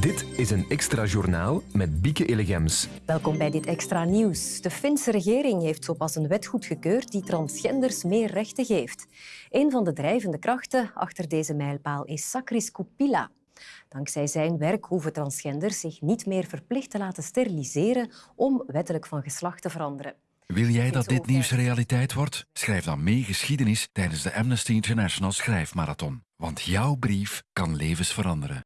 Dit is een extra journaal met Bieke Elegems. Welkom bij dit extra nieuws. De Finse regering heeft zo pas een wet goedgekeurd die transgenders meer rechten geeft. Een van de drijvende krachten achter deze mijlpaal is Sakris Kupila. Dankzij zijn werk hoeven transgenders zich niet meer verplicht te laten steriliseren om wettelijk van geslacht te veranderen. Wil jij dat dit nieuws realiteit wordt? Schrijf dan mee geschiedenis tijdens de Amnesty International Schrijfmarathon. Want jouw brief kan levens veranderen.